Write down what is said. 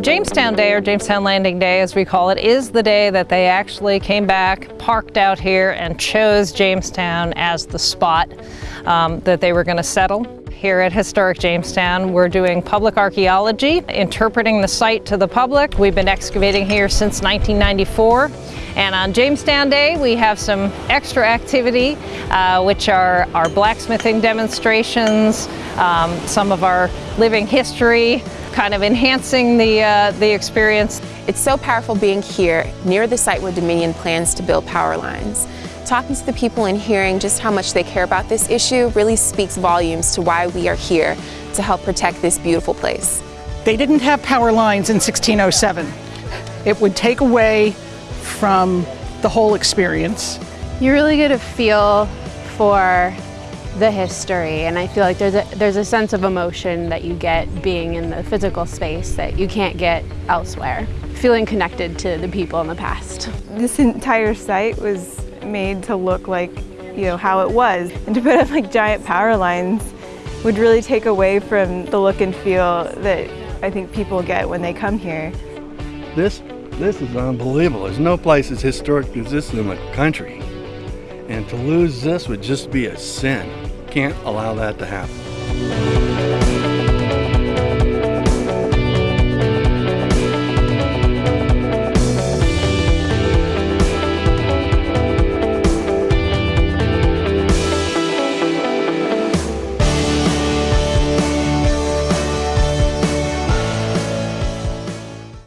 Jamestown Day, or Jamestown Landing Day as we call it, is the day that they actually came back, parked out here, and chose Jamestown as the spot um, that they were going to settle. Here at Historic Jamestown, we're doing public archaeology, interpreting the site to the public. We've been excavating here since 1994. And on Jamestown Day, we have some extra activity, uh, which are our blacksmithing demonstrations, um, some of our living history, kind of enhancing the, uh, the experience. It's so powerful being here near the site where Dominion plans to build power lines. Talking to the people and hearing just how much they care about this issue really speaks volumes to why we are here to help protect this beautiful place. They didn't have power lines in 1607. It would take away from the whole experience. You really get a feel for the history and I feel like there's a, there's a sense of emotion that you get being in the physical space that you can't get elsewhere. Feeling connected to the people in the past. This entire site was made to look like you know how it was and to put up like giant power lines would really take away from the look and feel that I think people get when they come here. This this is unbelievable. There's no place as historic as this in the country. And to lose this would just be a sin. Can't allow that to happen.